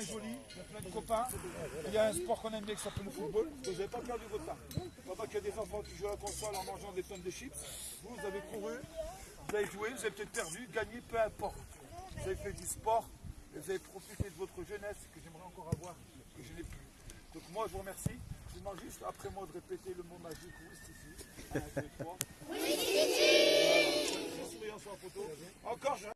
joli, il y a plein de copains. Il y a un sport qu'on aime bien qui s'appelle le football. Vous n'avez pas perdu votre temps. Pendant qu'il y a des enfants qui jouent à la console en mangeant des tonnes de chips, vous, vous avez couru, vous avez joué, vous avez peut-être perdu, gagné, peu importe. Vous avez fait du sport et vous avez profité de votre jeunesse que j'aimerais encore avoir, que je n'ai plus. Donc moi, je vous remercie. Je demande juste après moi de répéter le mot magique oui, ici. Un, deux, trois. Oui, photo. Encore, je